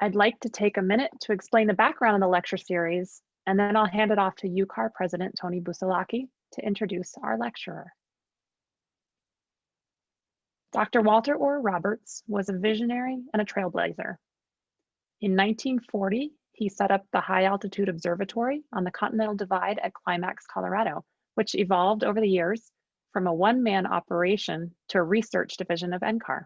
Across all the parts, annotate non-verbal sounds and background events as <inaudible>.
I'd like to take a minute to explain the background of the lecture series, and then I'll hand it off to UCAR President Tony Busalacchi to introduce our lecturer. Dr. Walter Orr Roberts was a visionary and a trailblazer. In 1940, he set up the High Altitude Observatory on the Continental Divide at Climax, Colorado, which evolved over the years from a one-man operation to a research division of NCAR.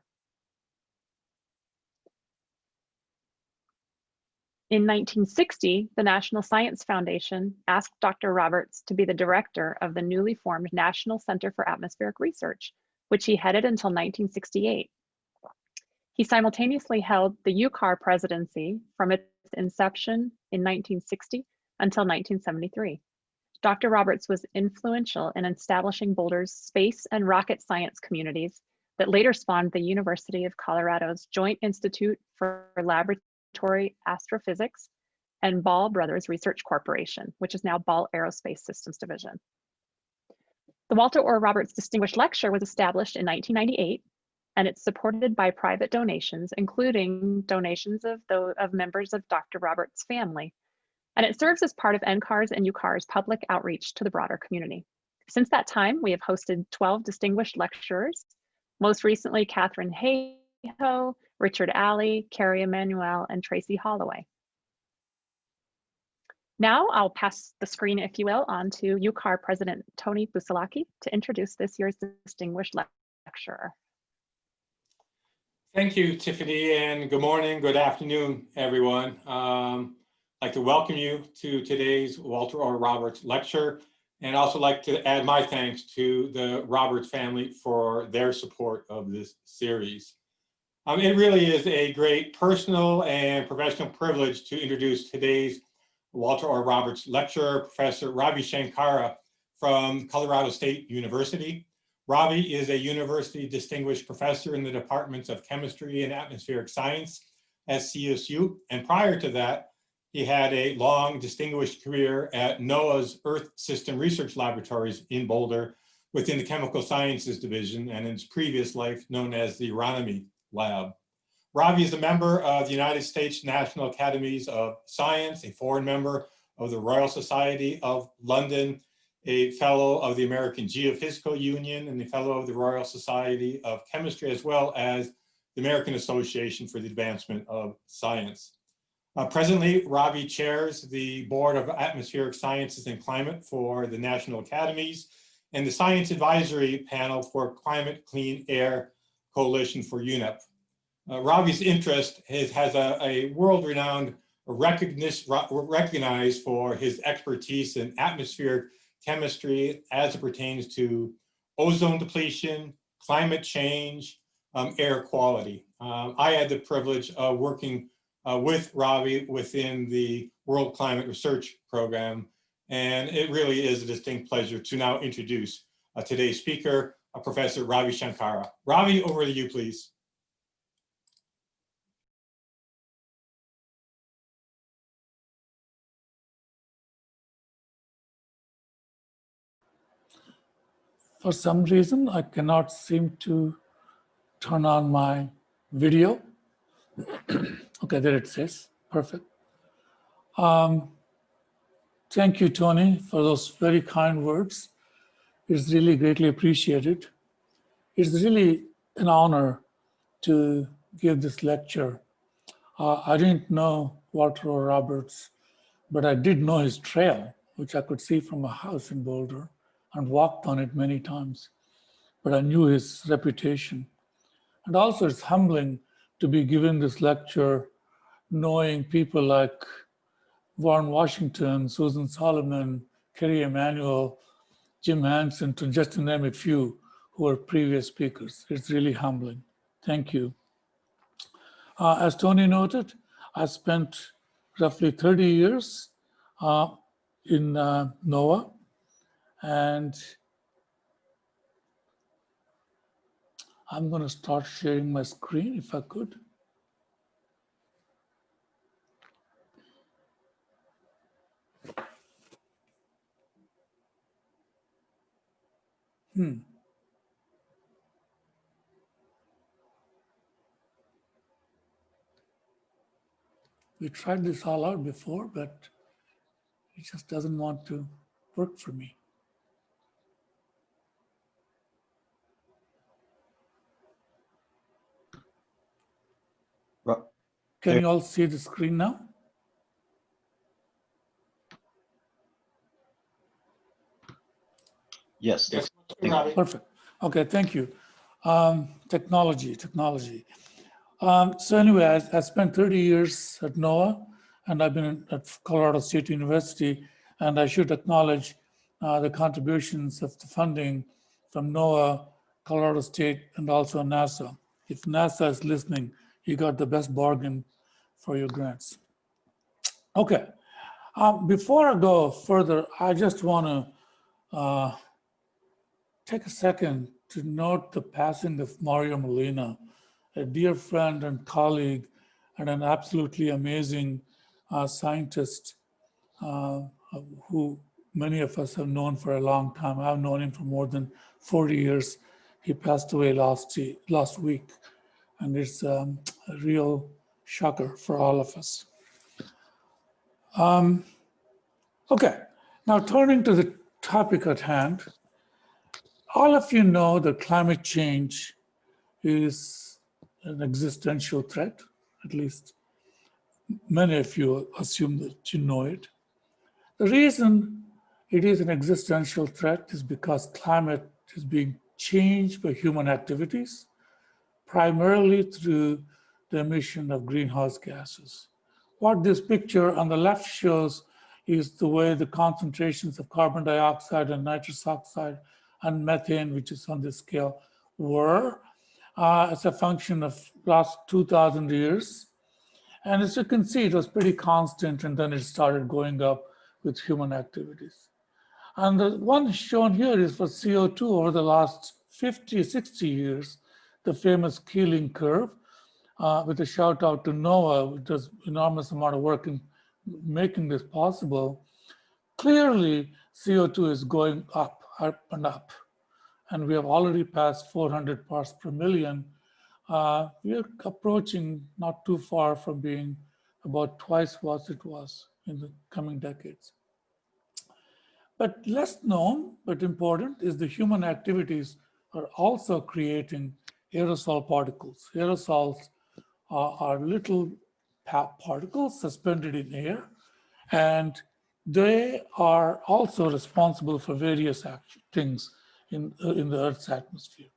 In 1960, the National Science Foundation asked Dr. Roberts to be the director of the newly formed National Center for Atmospheric Research, which he headed until 1968. He simultaneously held the UCAR presidency from its inception in 1960 until 1973. Dr. Roberts was influential in establishing Boulder's space and rocket science communities that later spawned the University of Colorado's Joint Institute for Laboratory Astrophysics and Ball Brothers Research Corporation, which is now Ball Aerospace Systems Division. The Walter Orr Roberts Distinguished Lecture was established in 1998, and it's supported by private donations, including donations of, the, of members of Dr. Roberts' family. And it serves as part of NCAR's and UCAR's public outreach to the broader community. Since that time, we have hosted 12 distinguished lecturers, most recently Katharine Hayhoe, Richard Alley, Kerry Emanuel, and Tracey Holloway. Now I'll pass the screen, if you will, on to UCAR President Tony Busalacchi to introduce this year's distinguished lecturer. Thank you, Tiffany, and good morning, good afternoon, everyone. Um, I'd like to welcome you to today's Walter Orr Roberts lecture, and also like to add my thanks to the Roberts family for their support of this series. Um, it really is a great personal and professional privilege to introduce today's Walter Orr Roberts lecturer, Professor Ravishankara from Colorado State University. Ravi is a university distinguished professor in the departments of chemistry and atmospheric science at CSU. And prior to that, he had a long distinguished career at NOAA's Earth System Research Laboratories in Boulder within the Chemical Sciences Division and in his previous life known as the Aeronomy Lab. Ravi is a member of the United States National Academies of Science, a foreign member of the Royal Society of London, a fellow of the American Geophysical Union, and a fellow of the Royal Society of Chemistry, as well as the American Association for the Advancement of Science. Uh, presently, Ravi chairs the Board of Atmospheric Sciences and Climate for the National Academies and the Science Advisory Panel for Climate Clean Air Coalition for UNEP. Uh, Ravi's interest has, has a, a world-renowned recognized for his expertise in atmospheric chemistry as it pertains to ozone depletion, climate change, um, air quality. Uh, I had the privilege of working uh, with Ravi within the World Climate Research Program, and it really is a distinct pleasure to now introduce uh, today's speaker, Professor Ravishankara. Ravi, over to you, please. For some reason, I cannot seem to turn on my video. <clears throat> okay, there it says, perfect. Um, thank you, Tony, for those very kind words. It's really greatly appreciated. It's really an honor to give this lecture. Uh, I didn't know Walter Roberts, but I did know his trail, which I could see from a house in Boulder and walked on it many times. But I knew his reputation. And also it's humbling to be given this lecture knowing people like Warren Washington, Susan Solomon, Kerry Emanuel, Jim Hansen, to just to name a few who are previous speakers. It's really humbling. Thank you. Uh, as Tony noted, I spent roughly 30 years uh, in uh, NOAA and I'm going to start sharing my screen if I could. Hmm. we tried this all out before, but it just doesn't want to work for me. Ro- Can you all see the screen now? Yes, Yes, Thank- Robbie. Perfect. Okay, thank you. Um, technology, technology. Um, so anyway, I, I spent 30 years at NOAA and I've been at Colorado State University and I should acknowledge uh, the contributions of the funding from NOAA, Colorado State, and also NASA. If NASA is listening, you got the best bargain for your grants. Okay, um, before I go further, I just want to uh, take a second to note the passing of Mario Molina, a dear friend and colleague, and an absolutely amazing uh, scientist uh, who many of us have known for a long time. I've known him for more than 40 years. He passed away last, last week, and it's um, a real shocker for all of us. Um, okay, now turning to the topic at hand, all of you know that climate change is an existential threat, at least many of you assume that you know it. The reason it is an existential threat is because climate is being changed by human activities, primarily through the emission of greenhouse gases. What this picture on the left shows is the way the concentrations of carbon dioxide and nitrous oxide and methane, which is on this scale, were uh, as a function of last 2000 years. And as you can see, it was pretty constant and then it started going up with human activities. And the one shown here is for CO2 over the last 50, 60 years, the famous Keeling curve, uh, with a shout out to NOAA, which does enormous amount of work in making this possible. Clearly, CO2 is going up, up and up. And we have already passed 400 parts per million. Uh, we are approaching not too far from being about twice what it was in the coming decades. But less known, but important, is the human activities are also creating aerosol particles. Aerosols are, are little particles suspended in air, and they are also responsible for various action, things in, uh, in the Earth's atmosphere.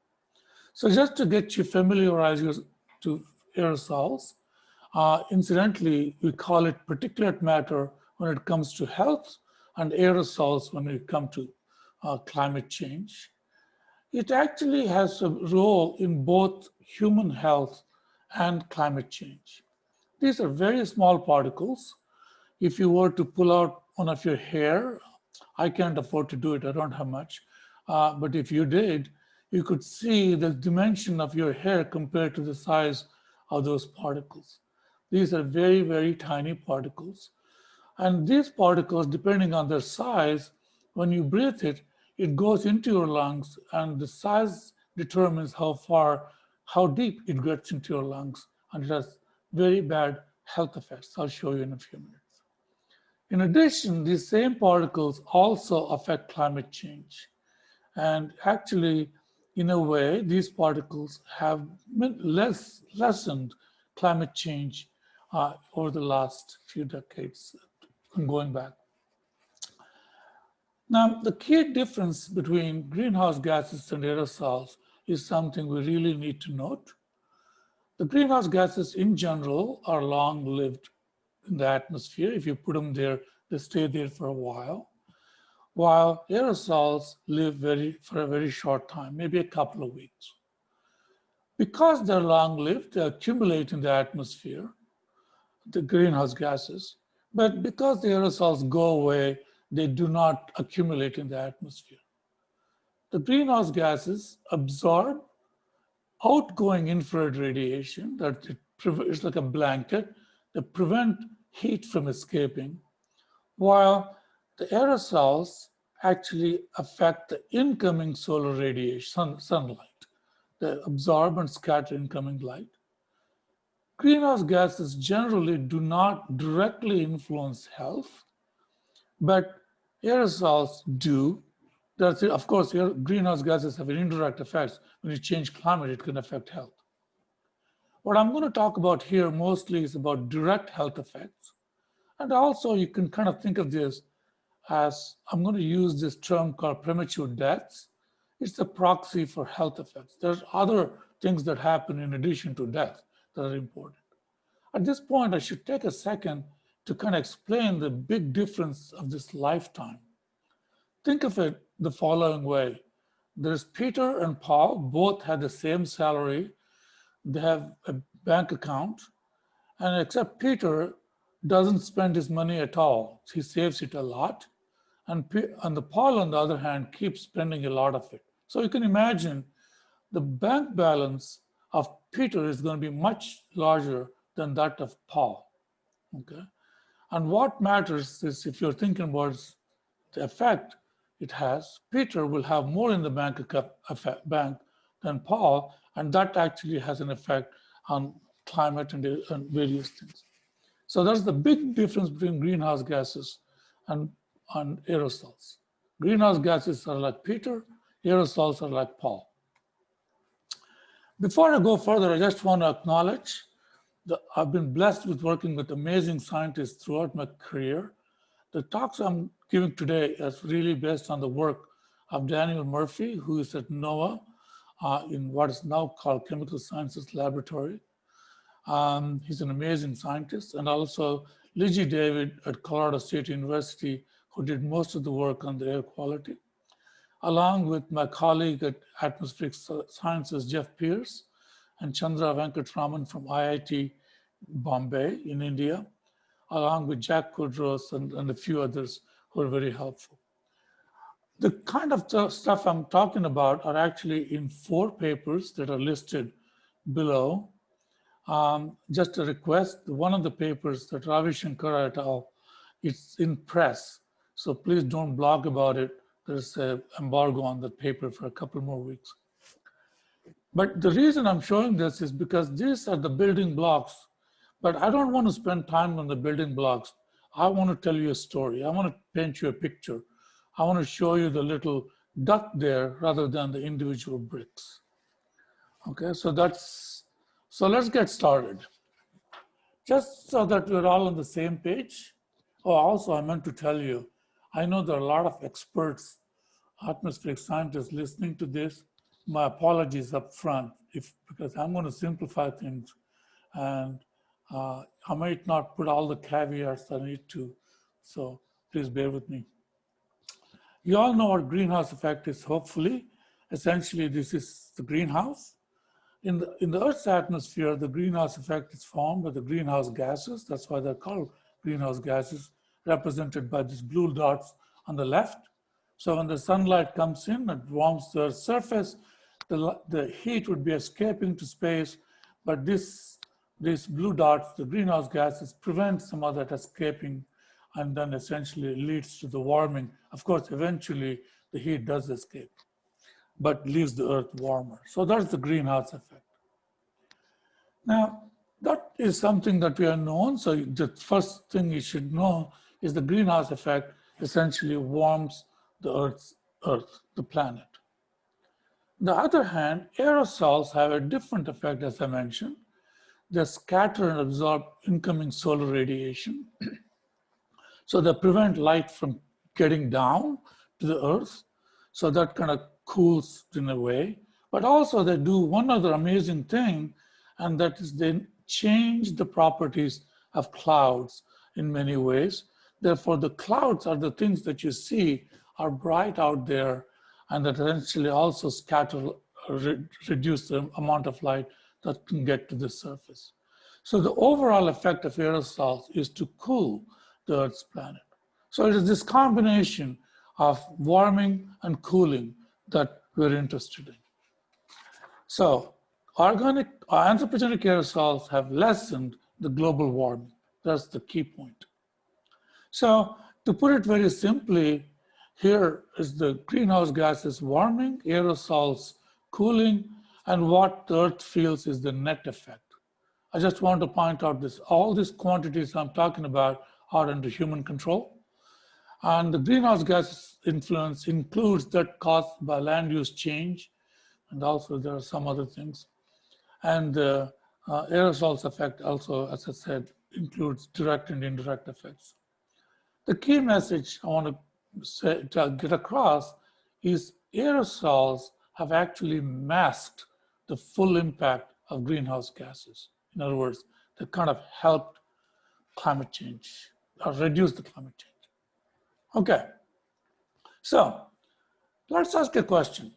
So just to get you familiarized to aerosols, uh, incidentally, we call it particulate matter when it comes to health and aerosols when it comes to uh, climate change. It actually has a role in both human health and climate change. These are very small particles. If you were to pull out one of your hair, I can't afford to do it, I don't have much. Uh, but if you did, you could see the dimension of your hair compared to the size of those particles. These are very, very tiny particles. And these particles, depending on their size, when you breathe it, it goes into your lungs and the size determines how far, how deep it gets into your lungs. And it has very bad health effects. I'll show you in a few minutes. In addition, these same particles also affect climate change. And actually, in a way, these particles have less lessened climate change uh, over the last few decades going back. Now, the key difference between greenhouse gases and aerosols is something we really need to note. The greenhouse gases in general are long-lived in the atmosphere. If you put them there, they stay there for a while. While aerosols live very for a very short time, maybe a couple of weeks. Because they're long-lived, they accumulate in the atmosphere, the greenhouse gases, but because the aerosols go away, they do not accumulate in the atmosphere. The greenhouse gases absorb outgoing infrared radiation that it is like a blanket that prevent heat from escaping, while the aerosols actually affect the incoming solar radiation, sun, sunlight. They absorb and scatter incoming light. greenhouse gases generally do not directly influence health, but aerosols do. Of course, greenhouse gases have indirect effects. When you change climate, it can affect health. What I'm going to talk about here mostly is about direct health effects. And also you can kind of think of this as, I'm going to use this term called premature deaths. It's a proxy for health effects. There's other things that happen in addition to death that are important. At this point, I should take a second to kind of explain the big difference of this lifetime. Think of it the following way. There's Peter and Paul, both had the same salary. They have a bank account, and except Peter doesn't spend his money at all. He saves it a lot. And, and the Paul, on the other hand, keeps spending a lot of it. So you can imagine the bank balance of Peter is going to be much larger than that of Paul. Okay. And what matters is if you're thinking about the effect it has, Peter will have more in the bank, bank than Paul, and that actually has an effect on climate and, and various things. So that's the big difference between greenhouse gases and, and aerosols. Greenhouse gases are like Peter, aerosols are like Paul. Before I go further, I just want to acknowledge that I've been blessed with working with amazing scientists throughout my career. The talks I'm giving today is really based on the work of Daniel Murphy, who is at NOAA uh, in what is now called Chemical Sciences Laboratory. Um, he's an amazing scientist, and also Liji David at Colorado State University, who did most of the work on the air quality, along with my colleague at Atmospheric Sciences, Jeff Pierce, and Chandra Venkataraman from IIT Bombay in India, along with Jack Kodros and, and a few others who are very helpful. The kind of stuff I'm talking about are actually in four papers that are listed below. Um, just a request, one of the papers that Ravi Shankar et al., it's in press. So please don't blog about it. There's an embargo on the paper for a couple more weeks. But the reason I'm showing this is because these are the building blocks, but I don't want to spend time on the building blocks. I want to tell you a story. I want to paint you a picture. I want to show you the little duck there rather than the individual bricks. Okay, so that's, so let's get started. Just so that we're all on the same page. Oh, also I meant to tell you, I know there are a lot of experts, atmospheric scientists listening to this. My apologies up front if, because I'm going to simplify things and uh, I might not put all the caveats I need to. So please bear with me. You all know what greenhouse effect is, hopefully. Essentially, this is the greenhouse. In the, in the Earth's atmosphere, the greenhouse effect is formed by the greenhouse gases. That's why they're called greenhouse gases, represented by these blue dots on the left. So when the sunlight comes in, it warms the Earth's surface. The, the heat would be escaping to space, but this, these blue dots, the greenhouse gases, prevent some of that escaping and then essentially leads to the warming. Of course, eventually the heat does escape, but leaves the earth warmer. So that's the greenhouse effect. Now, that is something that we are known. So the first thing you should know is the greenhouse effect essentially warms the earth's earth, the planet. On the other hand, aerosols have a different effect, as I mentioned. They scatter and absorb incoming solar radiation. <clears throat> So they prevent light from getting down to the earth. So that kind of cools in a way. But also they do one other amazing thing, and that is they change the properties of clouds in many ways. Therefore, the clouds are the things that you see are bright out there and that eventually also scatter, re reduce the amount of light that can get to the surface. So the overall effect of aerosols is to cool the Earth's planet. So it is this combination of warming and cooling that we're interested in. So organic or anthropogenic aerosols have lessened the global warming. That's the key point. So to put it very simply, here is the greenhouse gases warming, aerosols cooling, and what the Earth feels is the net effect I just want to point out this, all these quantities I'm talking about are under human control. And the greenhouse gas influence includes that caused by land use change. And also there are some other things. And uh, uh, aerosols effect also, as I said, includes direct and indirect effects. The key message I want to, say, to get across is aerosols have actually masked the full impact of greenhouse gases. In other words, they kind of helped climate change or reduce the climate change. Okay, so let's ask a question.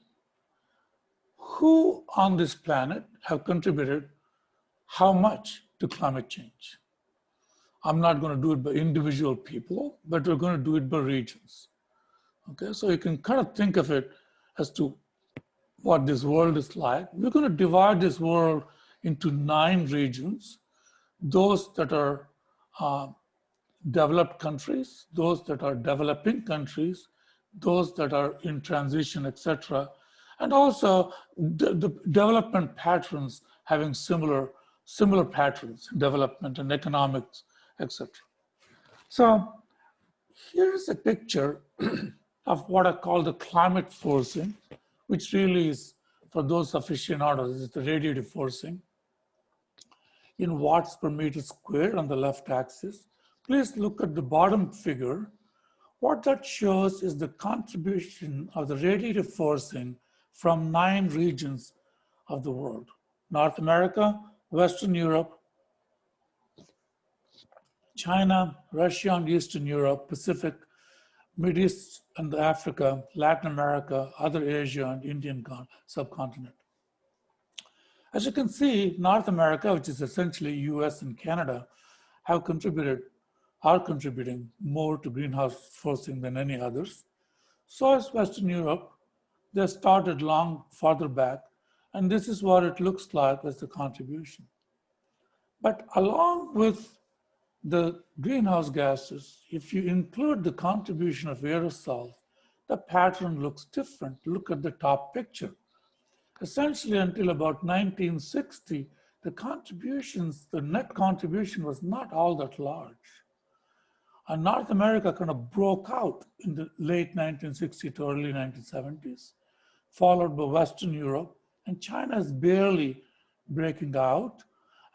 Who on this planet have contributed how much to climate change? I'm not going to do it by individual people, but we're going to do it by regions. Okay, so you can kind of think of it as to what this world is like. We're going to divide this world into nine regions, those that are uh, developed countries, those that are developing countries, those that are in transition, etc. And also the, the development patterns having similar, similar patterns in development and economics, etc. So here's a picture <clears throat> of what I call the climate forcing, which really is, for those aficionados, is the radiative forcing in watts per meter squared on the left axis. Please look at the bottom figure. What that shows is the contribution of the radiative forcing from nine regions of the world. North America, Western Europe, China, Russia and Eastern Europe, Pacific, Middle East and Africa, Latin America, other Asia and Indian subcontinent. As you can see, North America, which is essentially US and Canada, have contributed, are contributing more to greenhouse forcing than any others. So is Western Europe. They started long farther back, and this is what it looks like as the contribution. But along with the greenhouse gases, if you include the contribution of aerosols, the pattern looks different. Look at the top picture essentially until about 1960, the contributions, the net contribution was not all that large. And North America kind of broke out in the late 1960s to early 1970s, followed by Western Europe, and China is barely breaking out.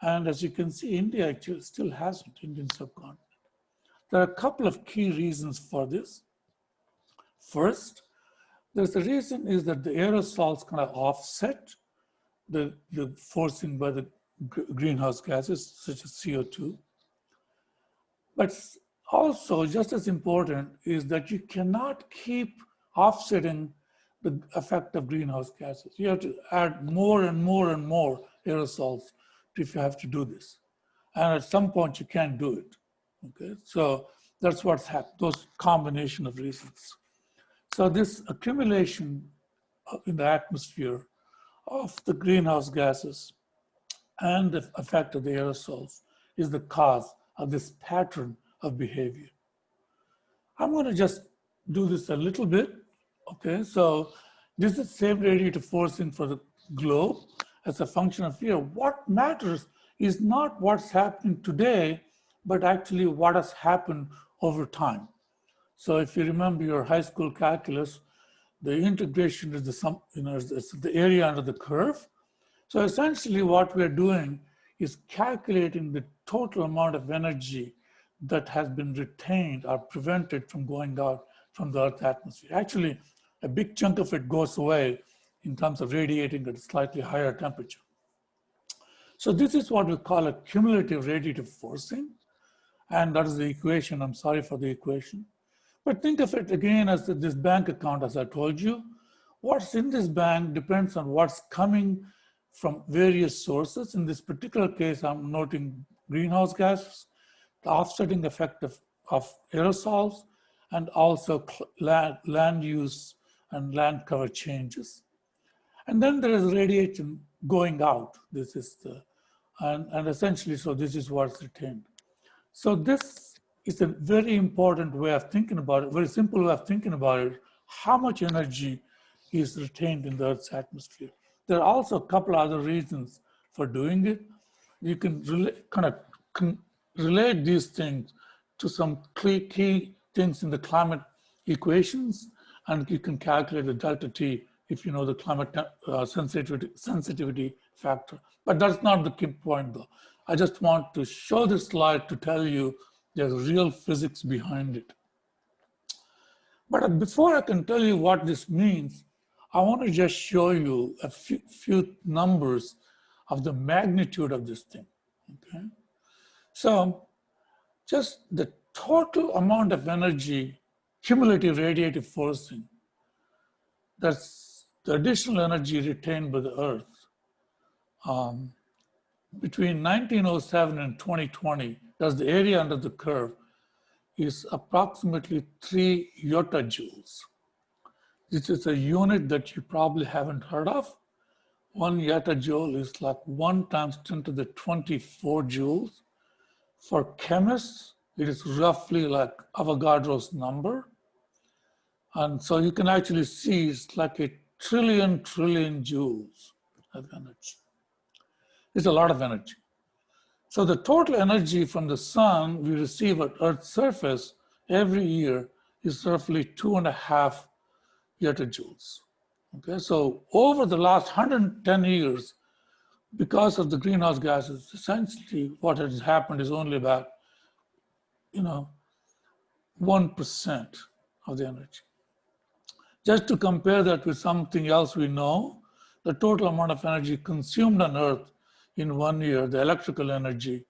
And as you can see, India actually still hasn't, Indian subcontinent. There are a couple of key reasons for this. First, there's the reason is that the aerosols kind of offset the, the forcing by the greenhouse gases such as CO2. But also just as important is that you cannot keep offsetting the effect of greenhouse gases. You have to add more and more and more aerosols if you have to do this. And at some point you can't do it. Okay, so that's what's happened, those combination of reasons. So this accumulation in the atmosphere of the greenhouse gases and the effect of the aerosols is the cause of this pattern of behavior. I'm going to just do this a little bit. Okay, so this is the same radiative forcing for the globe as a function of fear. What matters is not what's happening today, but actually what has happened over time. So if you remember your high school calculus, the integration is the sum, you know, it's the area under the curve. So essentially what we're doing is calculating the total amount of energy that has been retained or prevented from going out from the Earth's atmosphere. Actually, a big chunk of it goes away in terms of radiating at a slightly higher temperature. So this is what we call a cumulative radiative forcing. And that is the equation. I'm sorry for the equation. But think of it again as this bank account, as I told you. What's in this bank depends on what's coming from various sources. In this particular case, I'm noting greenhouse gases, the offsetting effect of, of aerosols, and also land, land use and land cover changes. And then there is radiation going out. This is the, and, and essentially, so this is what's retained. So this is a very important way of thinking about it, very simple way of thinking about it, how much energy is retained in the Earth's atmosphere. There are also a couple other reasons for doing it. you can relate, kind of relate these things to some key, things in the climate equations, and you can calculate the delta T if you know the climate uh, sensitivity, sensitivity factor. But that's not the key point though. I just want to show this slide to tell you there's real physics behind it. But before I can tell you what this means, I want to just show you a few, few numbers of the magnitude of this thing, okay? So just the total amount of energy, cumulative radiative forcing, that's the additional energy retained by the Earth um, between 1907 and 2020, that's the area under the curve, is approximately three yottajoules. This is a unit that you probably haven't heard of. One yottajoule is like one times 10 to the 24 joules. For chemists, it is roughly like Avogadro's number. And so you can actually see it's like a trillion, trillion joules of energy. It's a lot of energy. So the total energy from the sun we receive at Earth's surface every year is roughly two and a half yottajoules. Okay, so over the last 110 years, because of the greenhouse gases, essentially what has happened is only about, you know, 1% of the energy. Just to compare that with something else we know, the total amount of energy consumed on Earth in one year, the electrical energy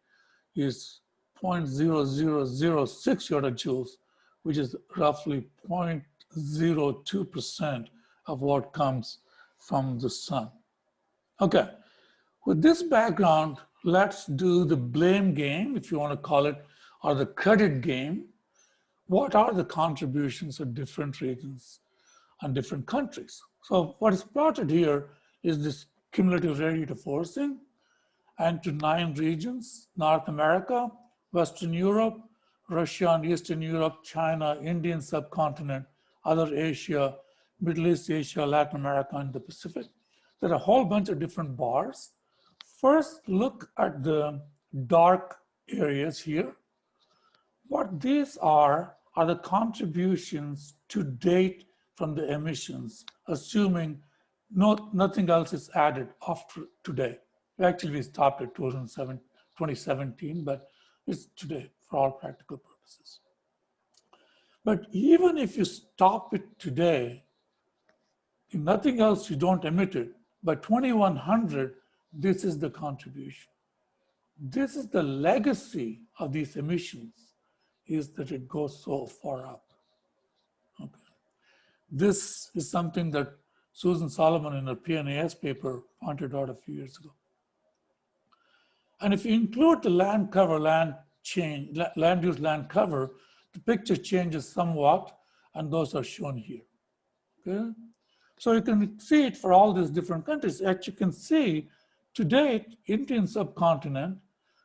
is 0.0006 yottajoules, which is roughly 0.02% of what comes from the sun. Okay, with this background, let's do the blame game, if you want to call it, or the credit game. What are the contributions of different regions and different countries? So what is plotted here is this cumulative radiative forcing and to nine regions, North America, Western Europe, Russia and Eastern Europe, China, Indian subcontinent, other Asia, Middle East, Asia, Latin America, and the Pacific. There are a whole bunch of different bars. First, look at the dark areas here. What these are, are the contributions to date from the emissions, assuming no, nothing else is added after today. Actually, we stopped at 2017, but it's today for all practical purposes. But even if you stop it today, if nothing else, you don't emit it, by 2100, this is the contribution. This is the legacy of these emissions, is that it goes so far up. Okay. This is something that Susan Solomon in her PNAS paper pointed out a few years ago. And if you include the land cover, land change, land use land cover, the picture changes somewhat, and those are shown here. Okay? So you can see it for all these different countries. As you can see, to date, Indian subcontinent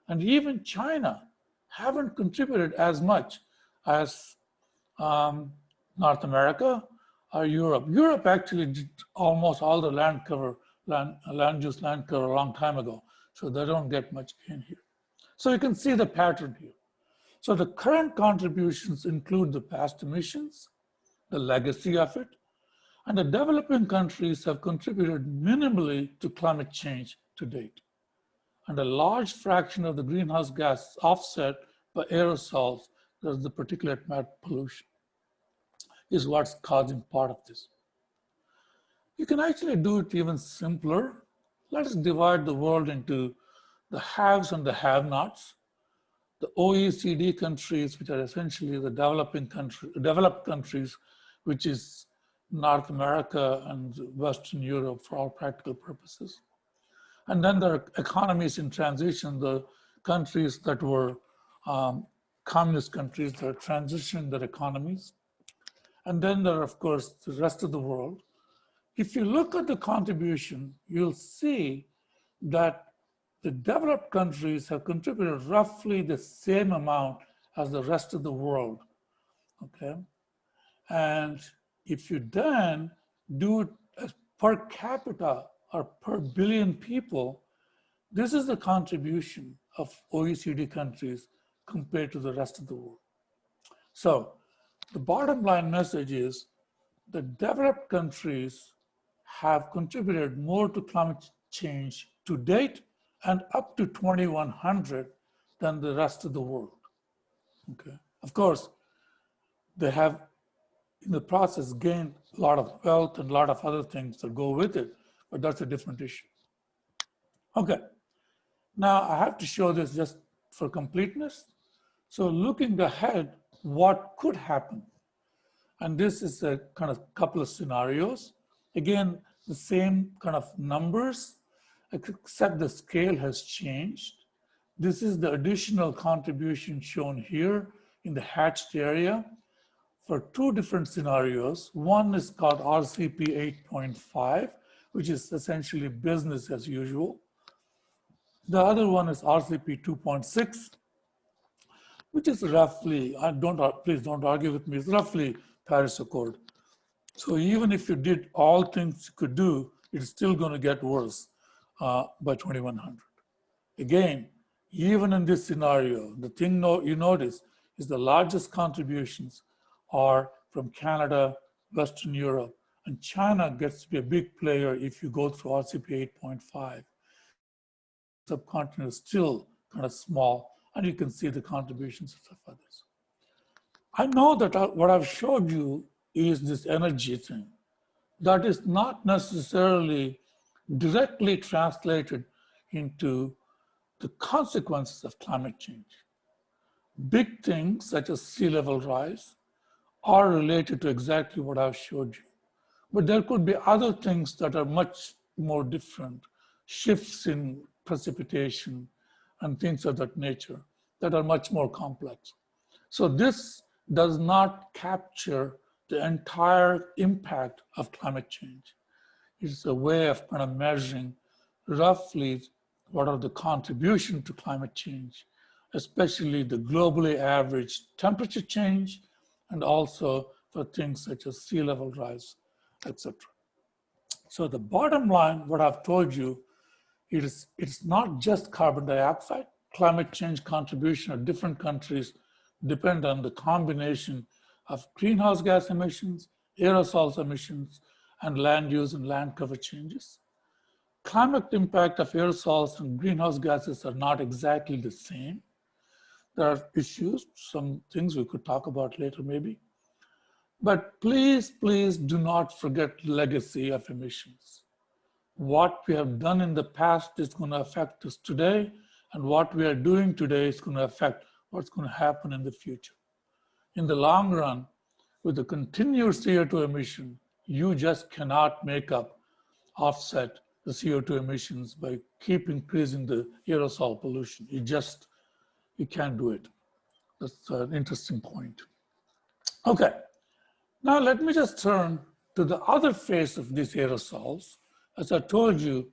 and even China haven't contributed as much as um, North America or Europe. Europe actually did almost all the land cover, land, land use land cover a long time ago. So they don't get much gain here. So you can see the pattern here. So the current contributions include the past emissions, the legacy of it, and the developing countries have contributed minimally to climate change to date. And a large fraction of the greenhouse gas offset by aerosols, that's the particulate matter pollution, is what's causing part of this. You can actually do it even simpler let us divide the world into the haves and the have-nots. The OECD countries, which are essentially the developing country, developed countries, which is North America and Western Europe for all practical purposes. And then there are economies in transition, the countries that were um, communist countries that are transitioning their economies. And then there are, of course, the rest of the world. If you look at the contribution, you'll see that the developed countries have contributed roughly the same amount as the rest of the world, okay? And if you then do it per capita or per billion people, This is the contribution of OECD countries compared to the rest of the world. So the bottom line message is the developed countries have contributed more to climate change to date and up to 2100 than the rest of the world. Okay. Of course, they have in the process gained a lot of wealth and a lot of other things that go with it, but that's a different issue. Okay. Now I have to show this just for completeness. So looking ahead, what could happen? And this is a kind of couple of scenarios. Again, the same kind of numbers, except the scale has changed. This is the additional contribution shown here in the hatched area for two different scenarios. One is called RCP 8.5, which is essentially business as usual. The other one is RCP 2.6, which is roughly, I don't, please don't argue with me, it's roughly Paris Accord. So even if you did all things you could do, it's still going to get worse uh, by 2100. Again, even in this scenario, the thing no, you notice is the largest contributions are from Canada, Western Europe, and China gets to be a big player if you go through RCP 8.5. Subcontinent is still kind of small, and you can see the contributions of others. I know that what I've showed you is this energy thing. That is not necessarily directly translated into the consequences of climate change. Big things such as sea level rise are related to exactly what I've showed you. But there could be other things that are much more different, shifts in precipitation and things of that nature that are much more complex. So this does not capture the entire impact of climate change. It's a way of kind of measuring roughly what are the contribution to climate change, especially the globally average temperature change, and also for things such as sea level rise, etc. So the bottom line, what I've told you, it is, it's not just carbon dioxide. Climate change contribution of different countries depend on the combination of greenhouse gas emissions, aerosols emissions, and land use and land cover changes. Climate impact of aerosols and greenhouse gases are not exactly the same. There are issues, some things we could talk about later maybe. But please, please do not forget legacy of emissions. What we have done in the past is going to affect us today, and what we are doing today is going to affect what's going to happen in the future. In the long run, with the continuous CO2 emission, you just cannot make up, offset the CO2 emissions by keep increasing the aerosol pollution. You just, you can't do it. That's an interesting point. Okay, now let me just turn to the other face of these aerosols. As I told you,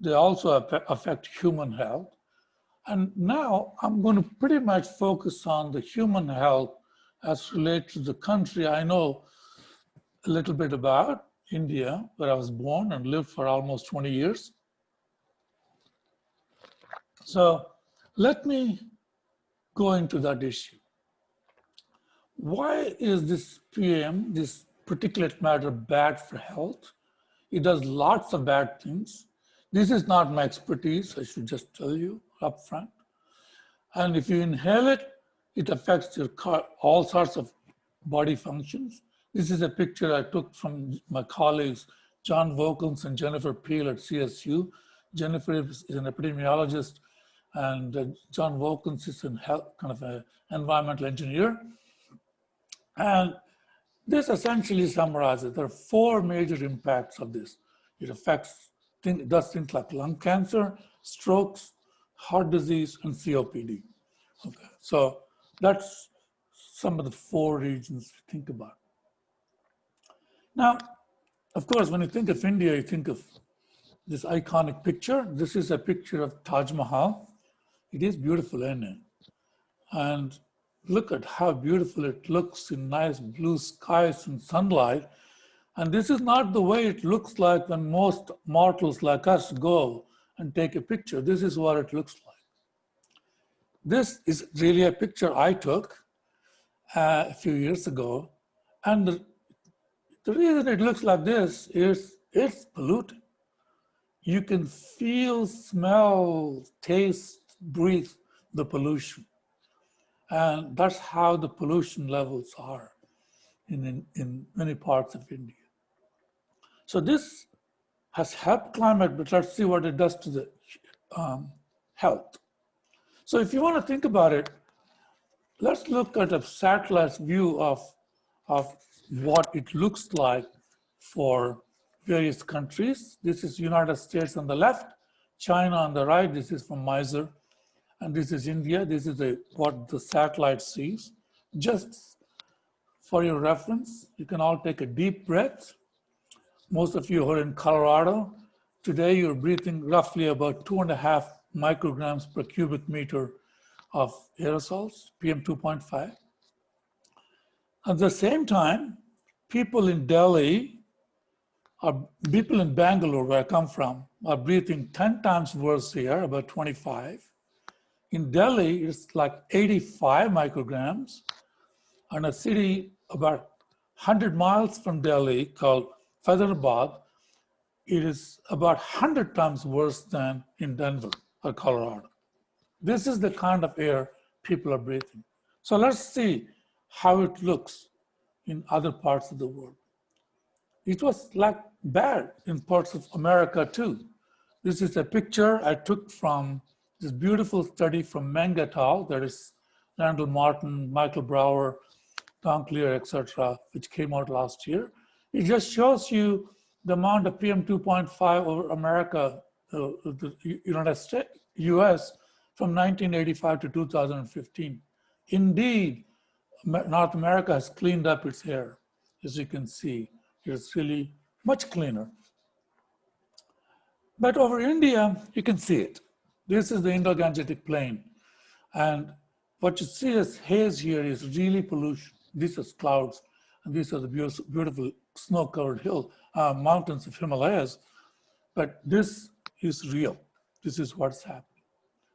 they also affect human health. And now I'm going to pretty much focus on the human health as related to the country I know a little bit about, India, where I was born and lived for almost 20 years. So let me go into that issue. Why is this PM, this particulate matter, bad for health? It does lots of bad things. This is not my expertise, I should just tell you up front. And if you inhale it, it affects your all sorts of body functions. This is a picture I took from my colleagues, John Volckens and Jennifer Peel at CSU. Jennifer is an epidemiologist and uh, John Volckens is an health, kind of an environmental engineer. And this essentially summarizes, there are four major impacts of this. It affects, it does things like lung cancer, strokes, heart disease, and COPD. Okay, so that's some of the four regions to think about. Now, of course, when you think of India, you think of this iconic picture. This is a picture of Taj Mahal. It is beautiful, isn't it? And look at how beautiful it looks in nice blue skies and sunlight. And this is not the way it looks like when most mortals like us go and take a picture, this is what it looks like. This is really a picture I took uh, a few years ago. And the, the reason it looks like this is it's polluted. You can feel, smell, taste, breathe the pollution. And that's how the pollution levels are in, in, in many parts of India. So this has helped climate, but let's see what it does to the um, health. So if you want to think about it, let's look at a satellite view of, of what it looks like for various countries. This is United States on the left, China on the right. This is from MISR. And this is India. This is a, what the satellite sees. Just for your reference, you can all take a deep breath. Most of you are in Colorado. Today, you're breathing roughly about two and a half micrograms per cubic meter of aerosols, PM2.5. At the same time, people in Delhi, or people in Bangalore, where I come from, are breathing 10 times worse here, about 25. In Delhi, it's like 85 micrograms. And a city about 100 miles from Delhi called Hyderabad, it is about 100 times worse than in Denver or Colorado. This is the kind of air people are breathing. So let's see how it looks in other parts of the world. It was like bad in parts of America too. This is a picture I took from this beautiful study from Meng. That is Randall Martin, Michael Brauer, Tom Clear, etc., which came out last year. It just shows you the amount of PM2.5 over America, uh, the United States, US, from 1985 to 2015. Indeed, North America has cleaned up its air. As you can see, it's really much cleaner. But over India, you can see it. This is the Indo-Gangetic Plain. And what you see as haze here is really pollution. This is clouds, and these are the beautiful snow-covered hill uh, mountains of Himalayas. But this is real. This is what's happening.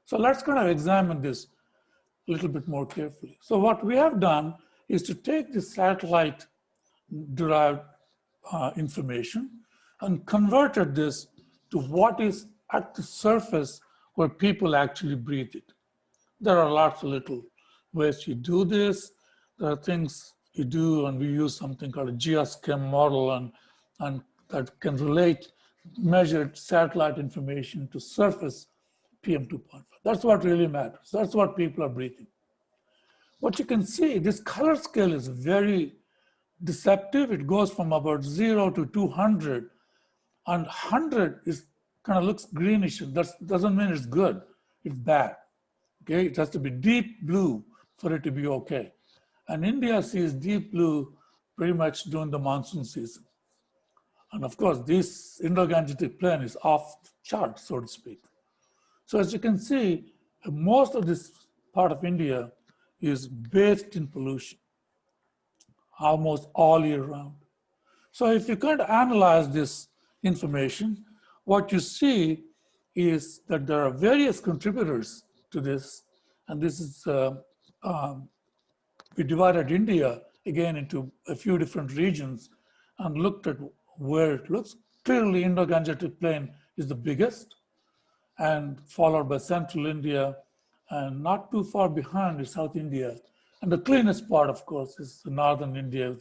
So let's kind of examine this a little bit more carefully. So what we have done is to take the satellite derived uh, information and converted this to what is at the surface where people actually breathe it. There are lots of little ways you do this. There are things you do and we use something called a GEOS-Chem model and, and that can relate measured satellite information to surface PM2.5. That's what really matters. That's what people are breathing. What you can see, this color scale is very deceptive. It goes from about zero to 200 and 100 is kind of looks greenish. That doesn't mean it's good, it's bad. Okay, it has to be deep blue for it to be okay. And India sees deep blue pretty much during the monsoon season. And of course, this Indo-Gangetic plain is off chart, so to speak. So as you can see, most of this part of India is bathed in pollution, almost all year round. So if you of analyze this information, what you see is that there are various contributors to this, and this is uh, um, we divided India again into a few different regions and looked at where it looks. Clearly, Indo-Gangetic Plain is the biggest and followed by Central India and not too far behind is South India. And the cleanest part, of course, is the Northern India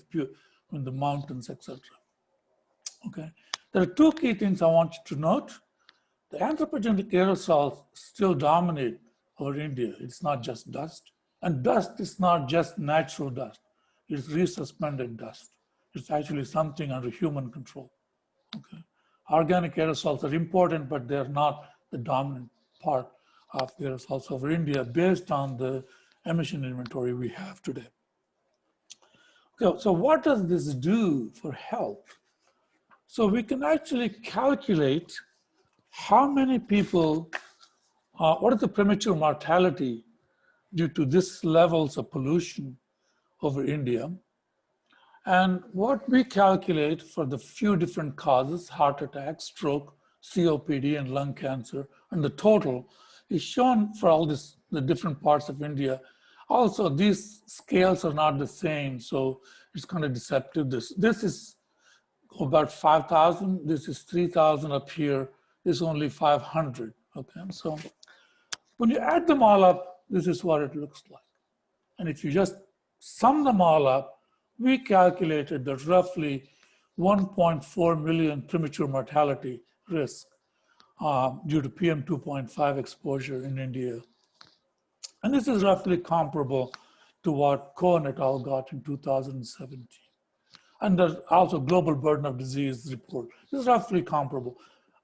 with the mountains, etc. Okay, there are two key things I want you to note. The anthropogenic aerosols still dominate over India. It's not just dust. And dust is not just natural dust, it's resuspended dust. It's actually something under human control. Okay. Organic aerosols are important, but they're not the dominant part of the aerosols over India based on the emission inventory we have today. Okay, so what does this do for health? So we can actually calculate how many people, uh, what is the premature mortality due to this levels of pollution over India. And what we calculate for the few different causes, heart attack, stroke, COPD and lung cancer, and the total is shown for all this, the different parts of India. Also, these scales are not the same, so it's kind of deceptive. This, this is about 5,000, this is 3,000 up here, this only 500, okay? So when you add them all up, this is what it looks like. And if you just sum them all up, we calculated that roughly 1.4 million premature mortality risk uh, due to PM 2.5 exposure in India. And this is roughly comparable to what Cohen et al. got in 2017. And there's also global burden of disease report. This is roughly comparable.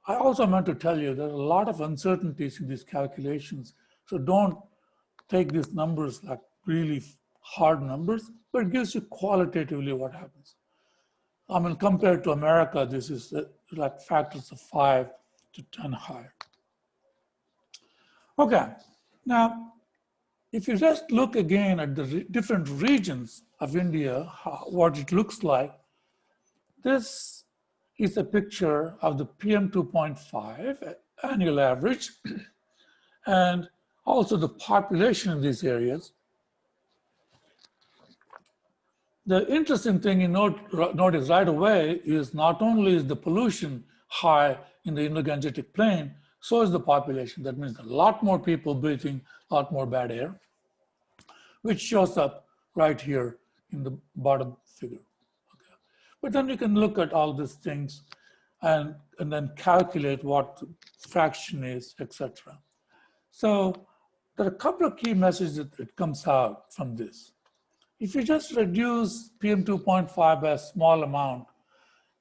I also meant to tell you there are a lot of uncertainties in these calculations. So don't take these numbers like really hard numbers, but it gives you qualitatively what happens. I mean, compared to America, this is uh, like factors of five to 10 higher. Okay, now, if you just look again at the re different regions of India, how, what it looks like, this is a picture of the PM 2.5 annual average <clears throat> and also the population in these areas. The interesting thing you note, notice right away is not only is the pollution high in the Indo-Gangetic plain, so is the population. That means a lot more people breathing a lot more bad air, which shows up right here in the bottom figure. Okay. But then you can look at all these things and, and then calculate what fraction is, etc. So there are a couple of key messages that comes out from this. If you just reduce PM2.5 by a small amount,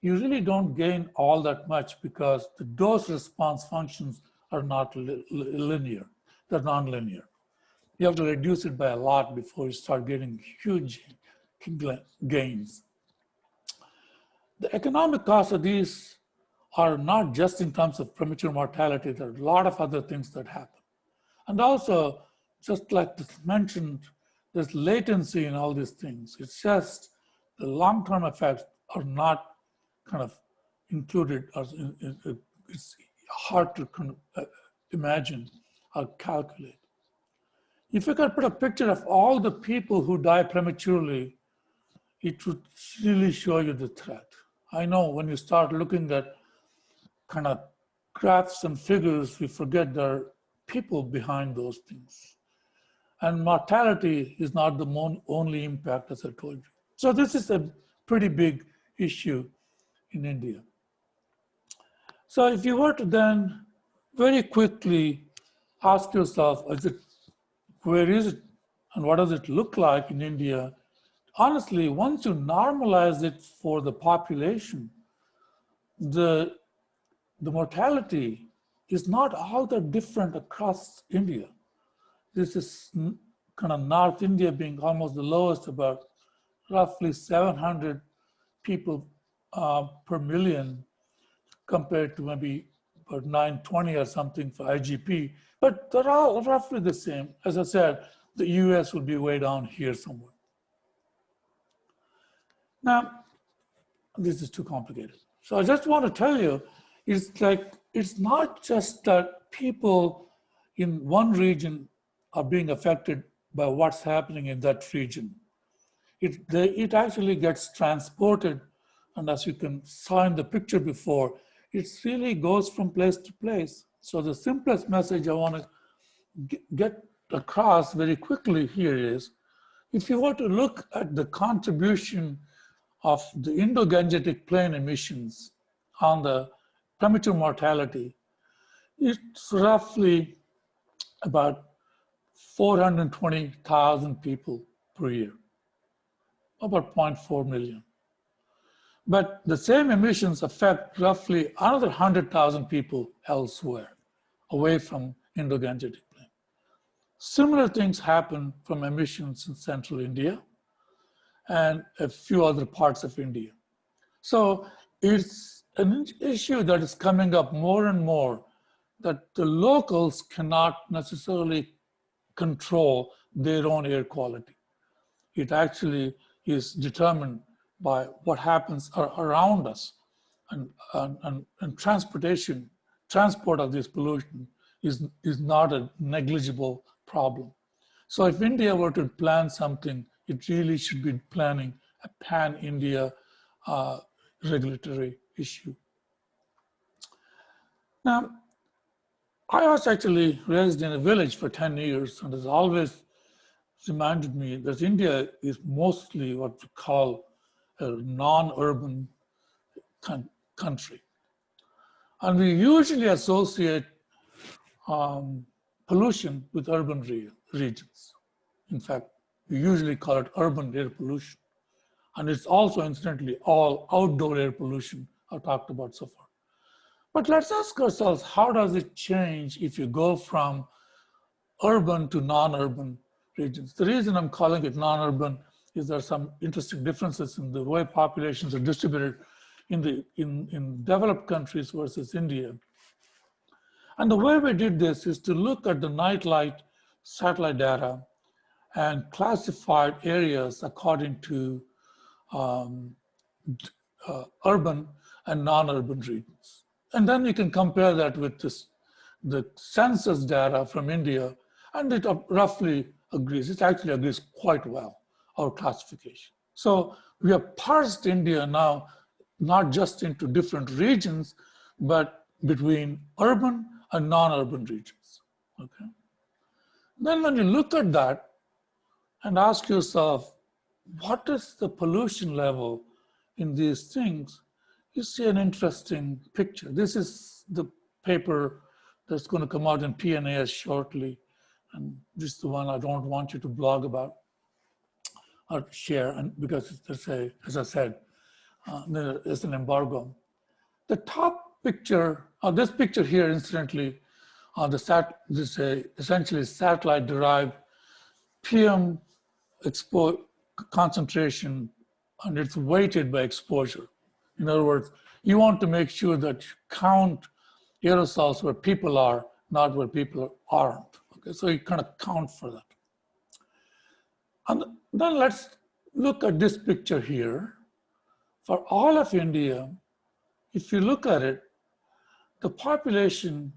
you really don't gain all that much because the dose response functions are not li linear, they're non-linear. You have to reduce it by a lot before you start getting huge gains. The economic costs of these are not just in terms of premature mortality, there are a lot of other things that happen. And also, just like mentioned, there's latency in all these things. It's just the long-term effects are not kind of included it's hard to uh, imagine or calculate. If you could put a picture of all the people who die prematurely, it would really show you the threat. I know when you start looking at kind of graphs and figures, we forget there are people behind those things. And mortality is not the only impact, as I told you. So this is a pretty big issue in India. So if you were to then very quickly ask yourself, is it, where is it and what does it look like in India? Honestly, once you normalize it for the population, the, the mortality is not all that different across India. This is kind of North India being almost the lowest, about roughly 700 people uh, per million compared to maybe about 920 or something for IGP, but they're all roughly the same. As I said, the US would be way down here somewhere. Now, this is too complicated. So I just want to tell you, it's like, it's not just that people in one region are being affected by what's happening in that region. It, they, it actually gets transported and as you can saw in the picture before, it really goes from place to place. So the simplest message I want to get across very quickly here is, if you were to look at the contribution of the Indo-Gangetic plain emissions on the premature mortality, it's roughly about 420,000 people per year, about 0.4 million. But the same emissions affect roughly another 100,000 people elsewhere, away from Indo-Gangetic plain. Similar things happen from emissions in central India and a few other parts of India. So it's an issue that is coming up more and more that the locals cannot necessarily control their own air quality. It actually is determined by what happens around us. And, and, and, transportation transport of this pollution is, is not a negligible problem. So if India were to plan something, it really should be planning a pan-India uh, regulatory issue. Now, I was actually raised in a village for 10 years and has always reminded me that India is mostly what we call a non-urban country. And we usually associate um, pollution with urban re regions. In fact, we usually call it urban air pollution. And it's also incidentally all outdoor air pollution I've talked about so far. But let's ask ourselves, how does it change if you go from urban to non-urban regions? The reason I'm calling it non-urban is there are some interesting differences in the way populations are distributed in, the, in, in developed countries versus India. And the way we did this is to look at the nightlight satellite data and classified areas according to um, uh, urban and non-urban regions. And then you can compare that with this, the census data from India, and it roughly agrees. It actually agrees quite well, our classification. So we have parsed India now, not just into different regions, but between urban and non-urban regions, okay? Then when you look at that and ask yourself, what is the pollution level in these things? You see an interesting picture. This is the paper that's going to come out in PNAS shortly. And this is the one I don't want you to blog about or share and because there's a, as I said, uh, there is an embargo. The top picture, uh, this picture here, incidentally, uh, the sat, this uh, essentially satellite derived PM expo concentration and it's weighted by exposure. In other words, you want to make sure that you count aerosols where people are, not where people aren't. Okay, so you kind of count for that. And then let's look at this picture here. For all of India, if you look at it, the population,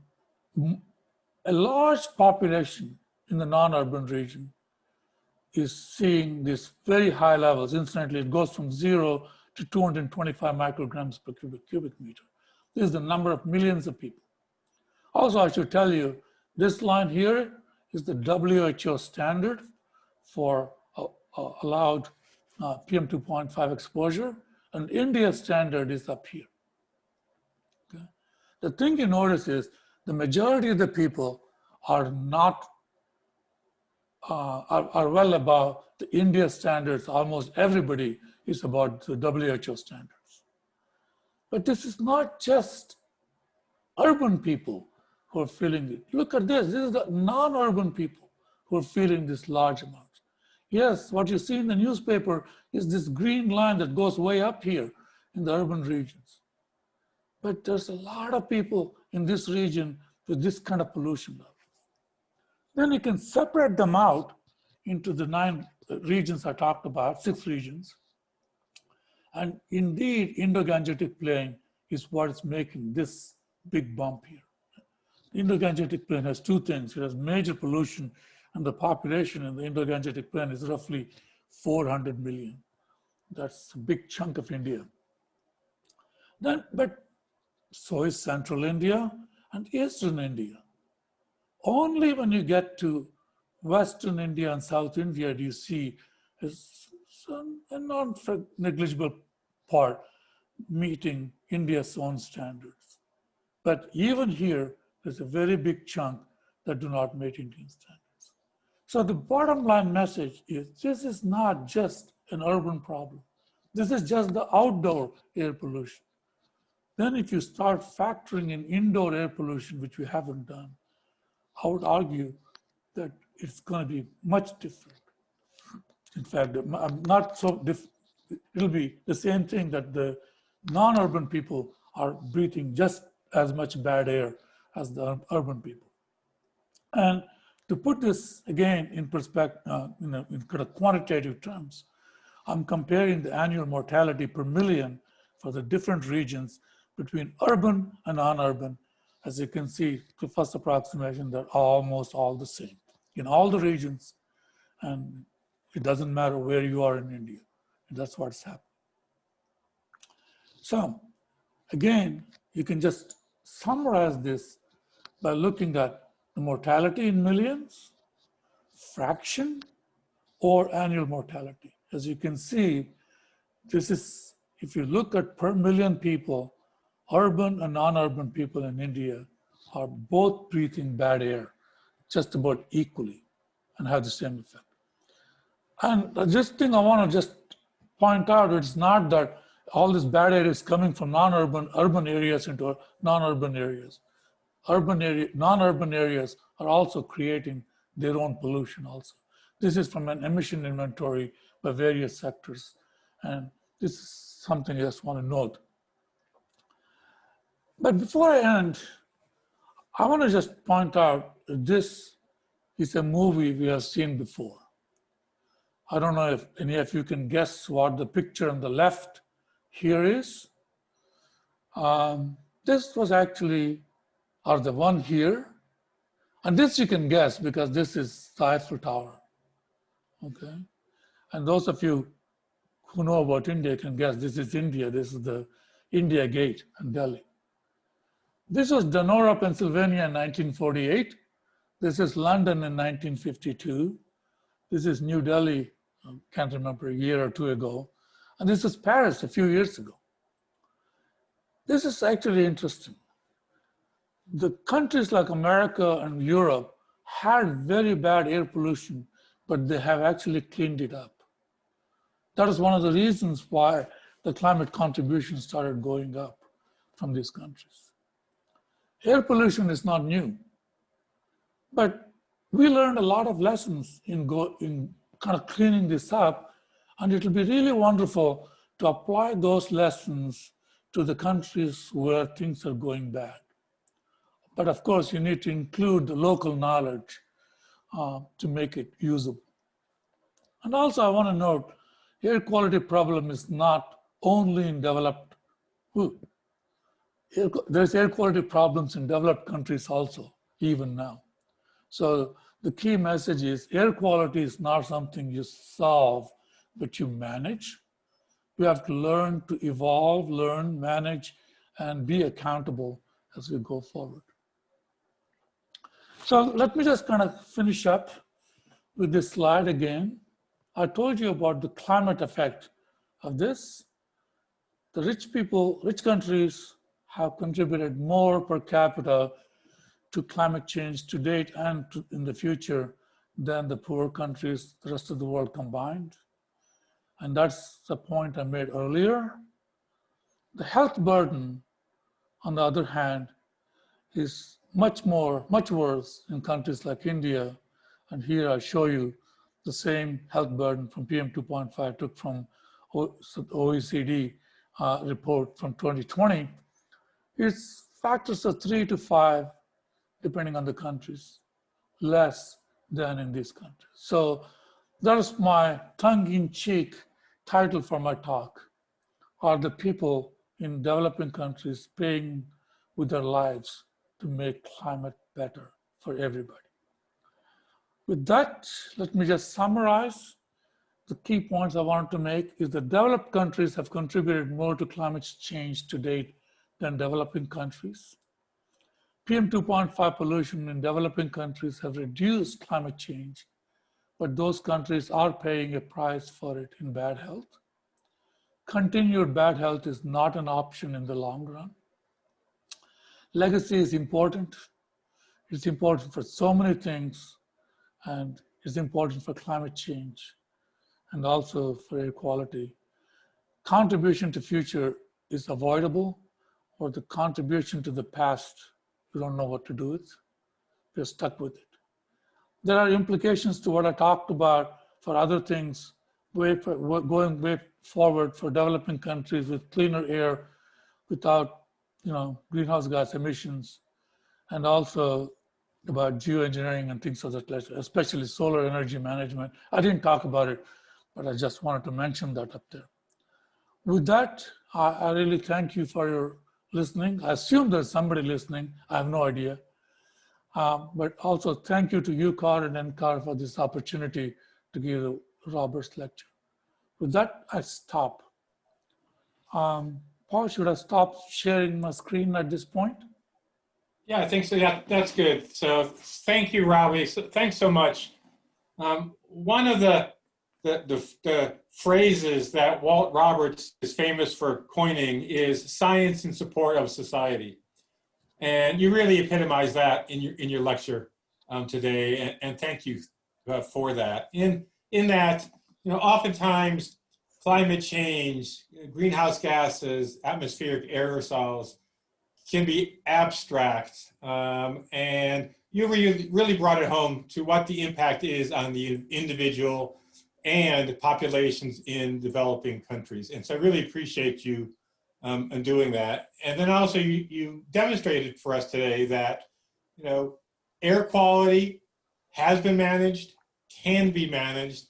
a large population in the non-urban region is seeing these very high levels. Incidentally, it goes from zero to 225 micrograms per cubic, cubic meter. This is the number of millions of people. Also, I should tell you, this line here is the WHO standard for uh, allowed uh, PM2.5 exposure, and India standard is up here. Okay? The thing you notice is the majority of the people are not uh, are, are well above the India standards. Almost everybody is about the WHO standards. But this is not just urban people who are feeling it. Look at this. This is the non-urban people who are feeling this large amounts. Yes, what you see in the newspaper is this green line that goes way up here in the urban regions. But there's a lot of people in this region with this kind of pollution level. Then you can separate them out into the nine regions I talked about, six regions. And indeed, Indo-Gangetic Plain is what is making this big bump here. Indo-Gangetic Plain has two things. It has major pollution and the population in the Indo-Gangetic Plain is roughly 400 million. That's a big chunk of India. Then, but so is Central India and Eastern India. Only when you get to Western India and South India do you see some, a non-negligible part meeting India's own standards. But even here, there's a very big chunk that do not meet Indian standards. So the bottom line message is this is not just an urban problem. This is just the outdoor air pollution. Then if you start factoring in indoor air pollution, which we haven't done, I would argue that it's going to be much different. In fact, I'm um, not so diff it'll be the same thing that the non-urban people are breathing just as much bad air as the urban people. And to put this again in perspective, uh, in, a, in kind of quantitative terms, I'm comparing the annual mortality per million for the different regions between urban and non-urban As you can see, the first approximation, they're almost all the same in all the regions. And it doesn't matter where you are in India. That's what's happened. So again, you can just summarize this by looking at mortality in millions, fraction, or annual mortality. As you can see, this is, if you look at per million people, urban and non-urban people in India are both breathing bad air just about equally and have the same effect. And this thing I want to just point out, it's not that all this bad air is coming from non-urban urban areas into non-urban areas. Urban area, non-urban areas are also creating their own pollution also. This is from an emission inventory by various sectors. And this is something I just want to note. But before I end, I want to just point out this is a movie we have seen before. I don't know if any of you can guess what the picture on the left here is. Um, this was actually, or the one here. And this you can guess because this is the Eiffel Tower. Okay. And those of you who know about India can guess this is India. This is the India Gate in Delhi. This was Donora, Pennsylvania in 1948. This is London in 1952. This is New Delhi, can't remember, a year or two ago. And this is Paris a few years ago. This is actually interesting. The countries like America and Europe had very bad air pollution, but they have actually cleaned it up. That is one of the reasons why the climate contribution started going up from these countries. Air pollution is not new, but we learned a lot of lessons in, go, in kind of cleaning this up, and it will be really wonderful to apply those lessons to the countries where things are going bad. But of course, you need to include the local knowledge uh, to make it usable. And also I wanna note, air quality problem is not only in developed, air, there's air quality problems in developed countries also, even now. So the key message is air quality is not something you solve, but you manage. We have to learn to evolve, learn, manage, and be accountable as we go forward. So let me just kind of finish up with this slide again. I told you about the climate effect of this. The rich people, rich countries have contributed more per capita to climate change to date and to, in the future than the poor countries, the rest of the world combined. And that's the point I made earlier. The health burden, on the other hand, is much more, much worse in countries like India. And here I show you the same health burden from PM2.5 took from OECD uh, report from 2020. It's factors of three to five, depending on the countries, less than in these countries. So that is my tongue-in-cheek title for my talk. Are the people in developing countries paying with their lives to make climate better for everybody? With that, let me just summarize the key points I want to make is that developed countries have contributed more to climate change to date than developing countries. PM2.5 pollution in developing countries have reduced climate change, but those countries are paying a price for it in bad health. Continued bad health is not an option in the long run. Legacy is important. It's important for so many things, and it's important for climate change and also for air quality. Contribution to future is avoidable, or the contribution to the past, we don't know what to do with. We're stuck with it. There are implications to what I talked about for other things, way for, going way forward for developing countries with cleaner air without you know, greenhouse gas emissions, and also about geoengineering and things of that nature, especially solar energy management. I didn't talk about it, but I just wanted to mention that up there. With that, I, I really thank you for your listening. I assume there's somebody listening. I have no idea. Um, but also thank you to UCAR and NCAR for this opportunity to give Roberts lecture. With that, I stop. Um, Paul, should I stop sharing my screen at this point? Yeah, I think so. Yeah, that's good. So thank you, Ravi. So, thanks so much. Um, one of the, the, the, the phrases that Walt Roberts is famous for coining is science in support of society. And you really epitomize that in your, in your lecture um, today. And, and thank you uh, for that. In, in that, you know, oftentimes climate change, greenhouse gases, atmospheric aerosols can be abstract. Um, and you really, brought it home to what the impact is on the individual and populations in developing countries. And so I really appreciate you um, in doing that. And then also you, you demonstrated for us today that, you know, air quality has been managed, can be managed,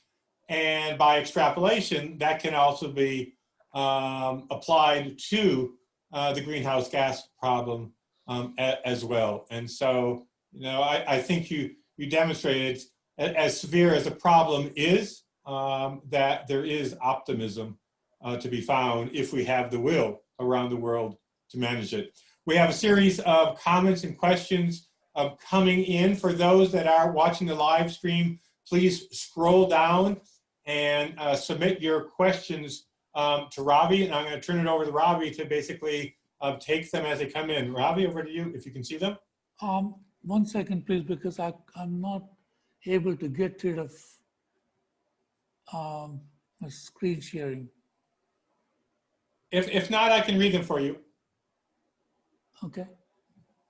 and by extrapolation, that can also be um, applied to uh, the greenhouse gas problem um, as well. And so, you know, I, I think you, you demonstrated as severe as the problem is, um, that there is optimism uh, to be found if we have the will around the world to manage it. We have a series of comments and questions uh, coming in. For those that are watching the live stream, please scroll down and uh, submit your questions um, to Ravi. And I'm going to turn it over to Ravi to basically uh, take them as they come in. Ravi, over to you, if you can see them. Um, one second, please, because I, I'm not able to get rid of um, my screen sharing. If, if not, I can read them for you. Okay.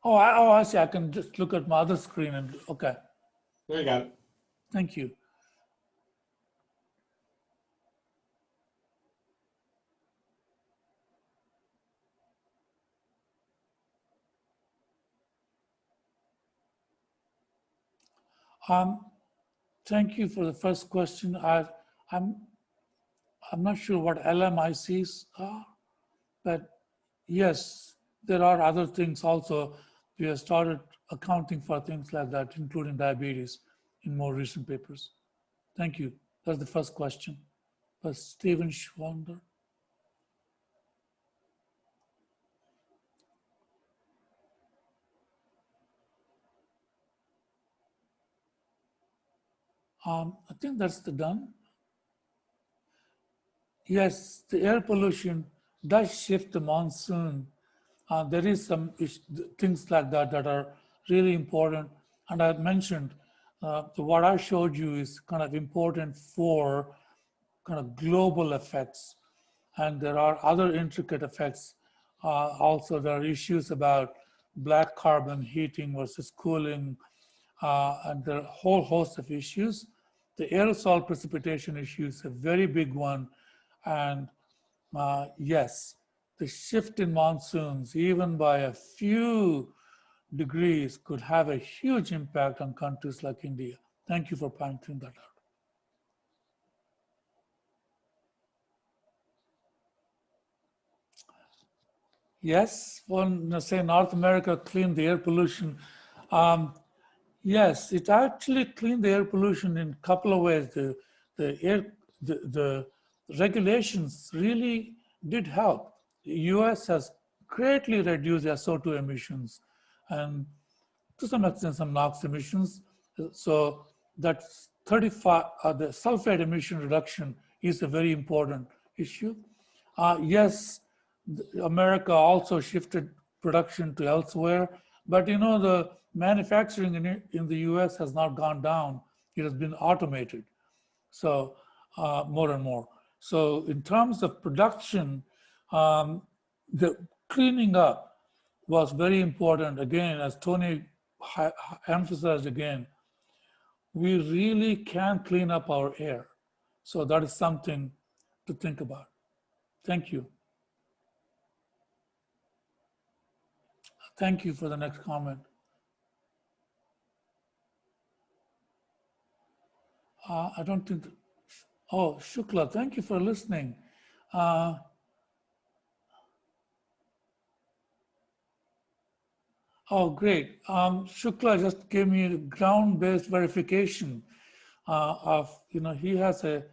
Oh, I, oh, I see. I can just look at my other screen and, okay. There you go. Thank you. Um, thank you for the first question. I, I'm, I'm not sure what LMICs are, but yes, there are other things also. We have started accounting for things like that, including diabetes in more recent papers. Thank you. That's the first question. But Stephen Schwander. Um, I think that's the done. Yes, the air pollution does shift the monsoon. Uh, there is some things like that that are really important. And I mentioned uh, what I showed you is kind of important for kind of global effects. And there are other intricate effects. Uh, also, there are issues about black carbon heating versus cooling, uh, and there are a whole host of issues. The aerosol precipitation issue is a very big one. And uh, yes, the shift in monsoons, even by a few degrees, could have a huge impact on countries like India. Thank you for pointing that out. Yes, when say North America cleaned the air pollution, um, Yes, it actually cleaned the air pollution in a couple of ways. The, the air, the, the regulations really did help. The US has greatly reduced SO2 emissions and to some extent some NOx emissions. So that's 35, uh, the sulfate emission reduction is a very important issue. Uh, yes, America also shifted production to elsewhere, but you know, the manufacturing in, in the US has not gone down. It has been automated. So uh, more and more. So in terms of production, um, the cleaning up was very important. Again, as Tony emphasized again, we really can clean up our air. So that is something to think about. Thank you. Thank you for the next comment. Uh, I don't think, oh, Shukla, thank you for listening. Uh, Oh, great. Um, Shukla just gave me a ground-based verification uh, of, you know, he has a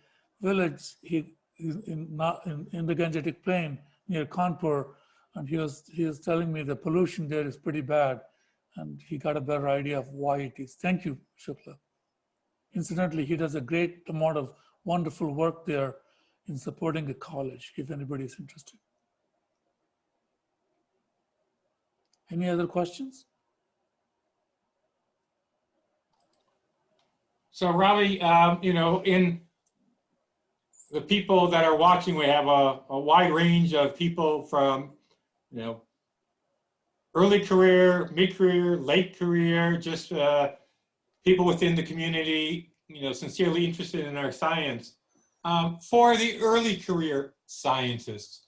village he in in, in the Gangetic Plain near Kanpur, and he was he was telling me the pollution there is pretty bad, and he got a better idea of why it is. Thank you, Shukla. Incidentally, he does a great amount of wonderful work there in supporting a college, if anybody is interested. Any other questions? So Ravi, um, you know, in the people that are watching, we have a, a wide range of people from, you know, early career, mid-career, late career, just uh, people within the community, you know, sincerely interested in our science. Um, for the early career scientists,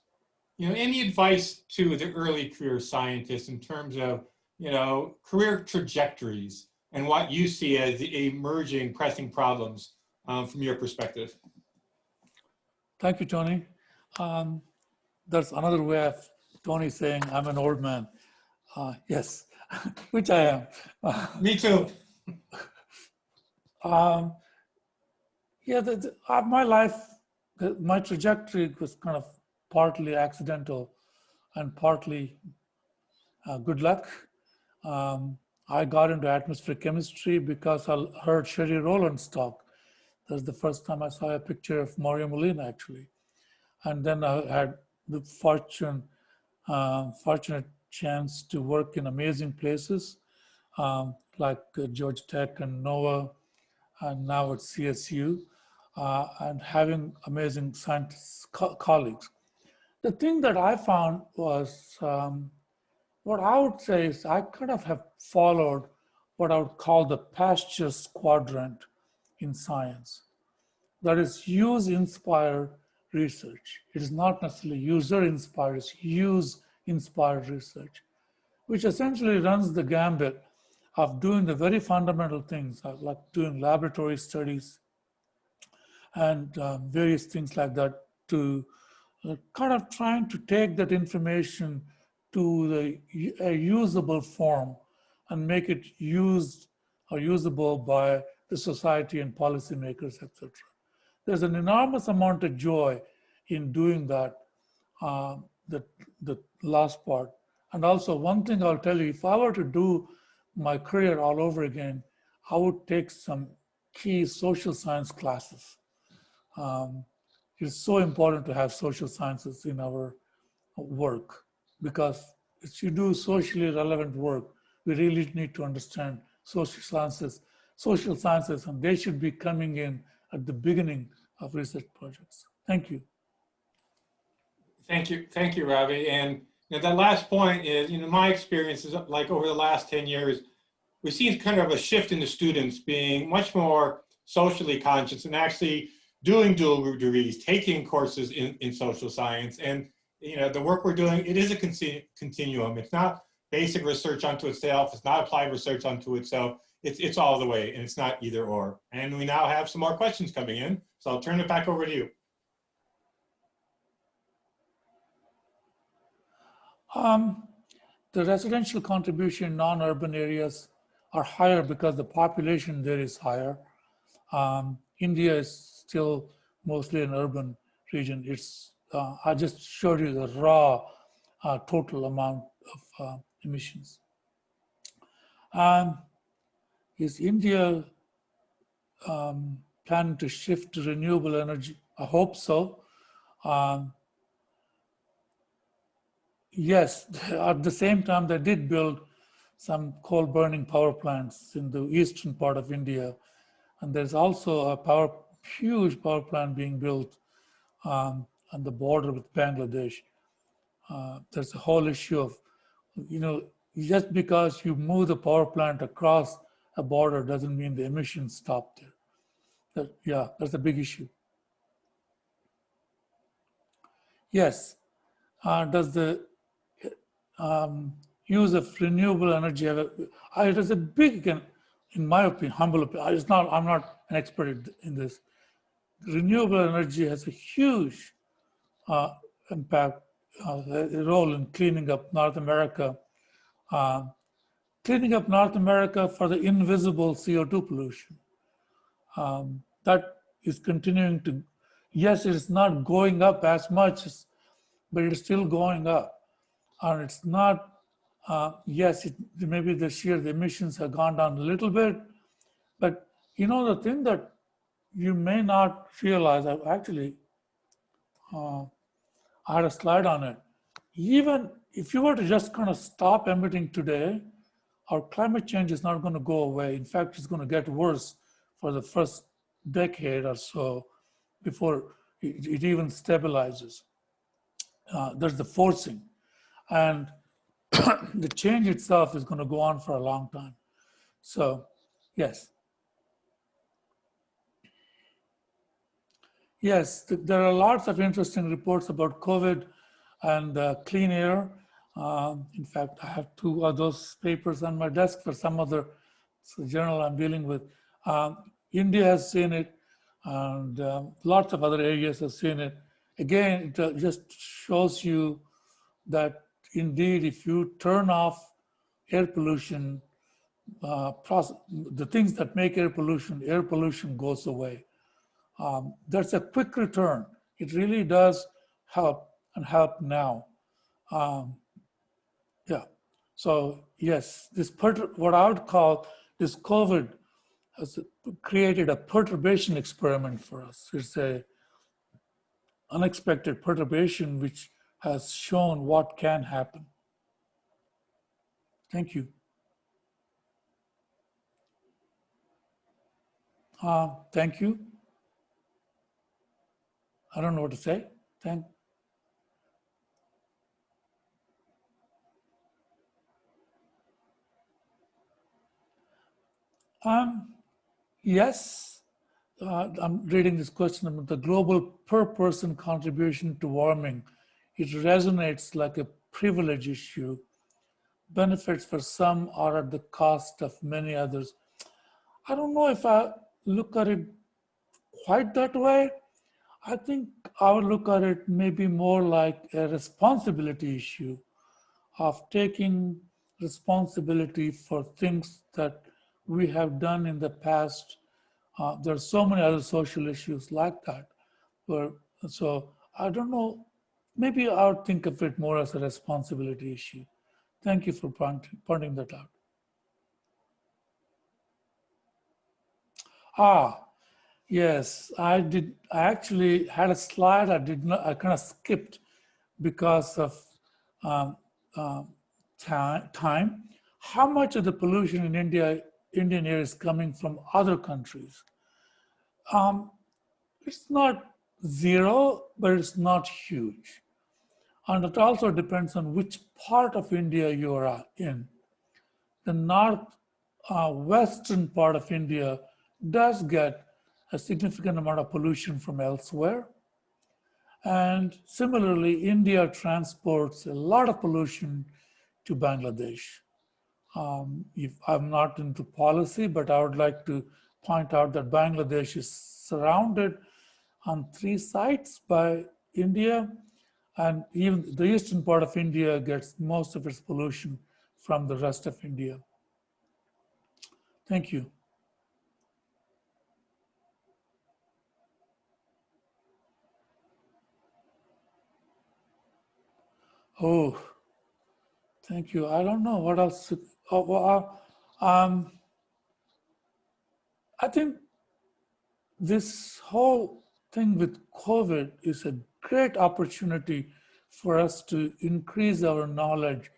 you know, any advice to the early career scientists in terms of, you know, career trajectories and what you see as the emerging pressing problems um, from your perspective? Thank you, Tony. Um, there's another way of Tony saying I'm an old man. Uh, yes, <laughs> which I am. <laughs> Me too. Um, yeah, the, the, uh, my life, the, my trajectory was kind of partly accidental and partly uh, good luck. Um, I got into atmospheric chemistry because I heard Sherry Rowland's talk. That's the first time I saw a picture of Mario Molina, actually. And then I had the fortune, uh, fortunate chance to work in amazing places um, like uh, Georgia Tech and NOAA, and now at CSU, uh, and having amazing scientists, co colleagues. The thing that I found was, um, what I would say is I kind of have followed what I would call the Pasteur's quadrant in science. That is use-inspired research. It is not necessarily user-inspired, it's use-inspired research, which essentially runs the gambit of doing the very fundamental things uh, like doing laboratory studies and uh, various things like that to uh, kind of trying to take that information to the a usable form and make it used or usable by the society and policymakers, etc. There's an enormous amount of joy in doing that, uh, the, the last part. And also one thing I'll tell you, if I were to do my career all over again, I would take some key social science classes. Um, it's so important to have social sciences in our work because if you do socially relevant work, we really need to understand social sciences, social sciences, and they should be coming in at the beginning of research projects. Thank you. Thank you. Thank you, Ravi. And you know, that last point is, you know, my experience is like over the last 10 years, we've seen kind of a shift in the students being much more socially conscious and actually doing dual degrees, taking courses in, in social science. And, you know, the work we're doing, it is a continuum. It's not basic research unto itself. It's not applied research unto itself. It's, it's all the way and it's not either or. And we now have some more questions coming in. So I'll turn it back over to you. Um, the residential contribution in non-urban areas are higher because the population there is higher. Um, India is still mostly an urban region. It's uh, I just showed you the raw uh, total amount of uh, emissions. Um, is India um, planning to shift to renewable energy? I hope so. Um, yes, <laughs> at the same time, they did build some coal burning power plants in the eastern part of India. And there's also a power, huge power plant being built um, on the border with Bangladesh. Uh, there's a whole issue of, you know, just because you move the power plant across a border doesn't mean the emissions stop there. That, yeah, that's a big issue. Yes. Uh, does the um, use of renewable energy, it is a big, in my opinion, humble opinion, it's not, I'm not an expert in this. Renewable energy has a huge uh, impact, uh, a role in cleaning up North America. Uh, cleaning up North America for the invisible CO2 pollution. Um, that is continuing to, yes, it's not going up as much, but it's still going up. And it's not, uh, yes, it, maybe this year the emissions have gone down a little bit, but you know, the thing that you may not realize, I've actually, uh, I had a slide on it. Even if you were to just kind of stop emitting today, our climate change is not going to go away. In fact, it's going to get worse for the first decade or so before it, it even stabilizes. Uh, there's the forcing. And <clears throat> the change itself is going to go on for a long time. So, yes. Yes, th- there are lots of interesting reports about COVID and uh, clean air. Um, in fact, I have two of those papers on my desk for some other journal I'm dealing with. Um, India has seen it, and um, lots of other areas have seen it. Again, it uh, just shows you that indeed, if you turn off air pollution, uh, process, the things that make air pollution, air pollution goes away. Um, there's a quick return. It really does help and help now. Um. So yes, this what I would call this COVID has created a perturbation experiment for us. It's a unexpected perturbation which has shown what can happen. Thank you. Uh, thank you. I don't know what to say. Thank. Um, yes, uh, I'm reading this question about the global per person contribution to warming. It resonates like a privilege issue. Benefits for some are at the cost of many others. I don't know if I look at it quite that way. I think I would look at it maybe more like a responsibility issue of taking responsibility for things that we have done in the past. Uh, there are so many other social issues like that. Where, so I don't know, maybe I would think of it more as a responsibility issue. Thank you for pointing, pointing that out. Ah, yes, I did. I actually had a slide I did not, I kind of skipped because of um, um, time. How much of the pollution in India, Indian air is coming from other countries? Um, it's not zero, but it's not huge. And it also depends on which part of India you are in. The north uh, western part of India does get a significant amount of pollution from elsewhere. And similarly, India transports a lot of pollution to Bangladesh. Um, if I'm not into policy, but I would like to point out that Bangladesh is surrounded on three sides by India, and even the eastern part of India gets most of its pollution from the rest of India. Thank you. Oh, thank you. I don't know what else. Well, um, I think this whole thing with COVID is a great opportunity for us to increase our knowledge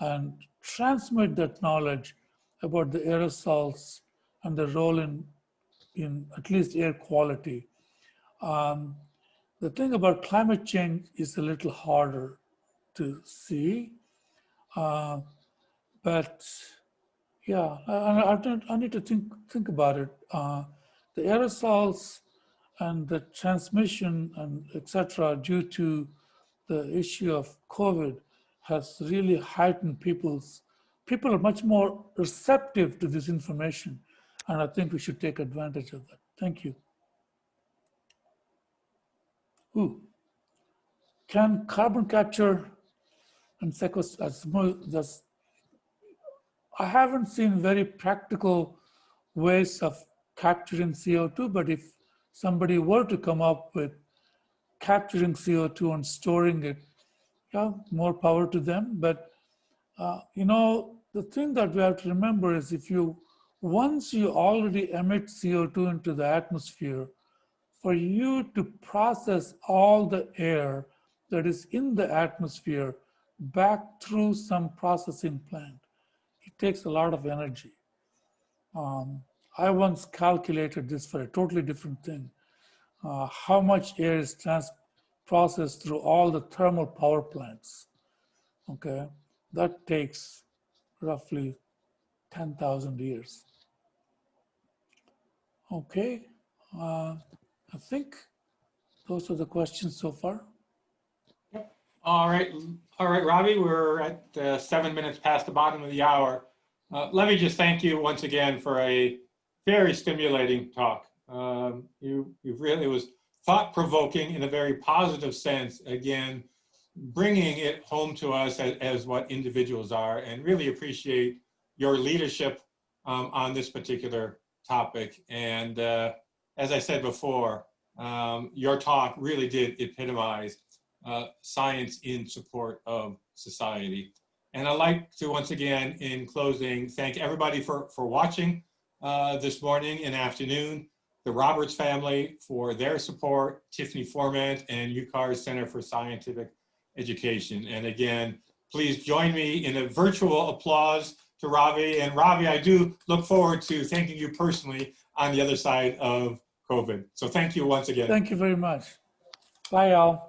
and transmit that knowledge about the aerosols and the role in, in at least air quality. Um, the thing about climate change is a little harder to see. Uh, but yeah, I, I, I need to think think about it. Uh, the aerosols and the transmission and etc. due to the issue of COVID has really heightened people's people are much more receptive to this information, and I think we should take advantage of that. Thank you. Ooh. Can carbon capture and sequestration, that's, I haven't seen very practical ways of capturing CO2, but if somebody were to come up with capturing CO2 and storing it, yeah, more power to them. But, uh, you know, the thing that we have to remember is if you, once you already emit CO2 into the atmosphere, for you to process all the air that is in the atmosphere back through some processing plant, takes a lot of energy. Um, I once calculated this for a totally different thing. Uh, how much air is trans processed through all the thermal power plants. Okay, that takes roughly 10,000 years. Okay, uh, I think those are the questions so far. Yep. All right, all right, Ravi, we're at uh, seven minutes past the bottom of the hour. Uh, Let me just thank you once again for a very stimulating talk. Um, You, you really, it was thought-provoking in a very positive sense, again, bringing it home to us as, as what individuals are and really appreciate your leadership um, on this particular topic. And uh, as I said before, um, your talk really did epitomize uh, science in support of society. And I'd like to once again, in closing, thank everybody for, for watching uh, this morning and afternoon, the Roberts family for their support, Tiffany Forment and UCAR's Center for Scientific Education. And again, please join me in a virtual applause to Ravi. And Ravi, I do look forward to thanking you personally on the other side of COVID. So thank you once again. Thank you very much. Bye, all.